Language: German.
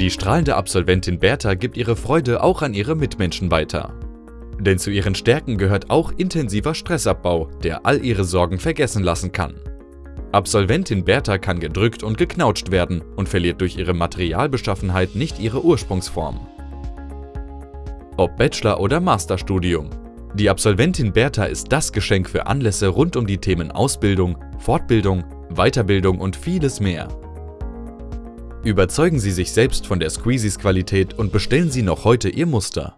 Die strahlende Absolventin Bertha gibt ihre Freude auch an ihre Mitmenschen weiter. Denn zu ihren Stärken gehört auch intensiver Stressabbau, der all ihre Sorgen vergessen lassen kann. Absolventin Bertha kann gedrückt und geknautscht werden und verliert durch ihre Materialbeschaffenheit nicht ihre Ursprungsform. Ob Bachelor- oder Masterstudium. Die Absolventin Bertha ist das Geschenk für Anlässe rund um die Themen Ausbildung, Fortbildung, Weiterbildung und vieles mehr. Überzeugen Sie sich selbst von der Squeezies Qualität und bestellen Sie noch heute Ihr Muster.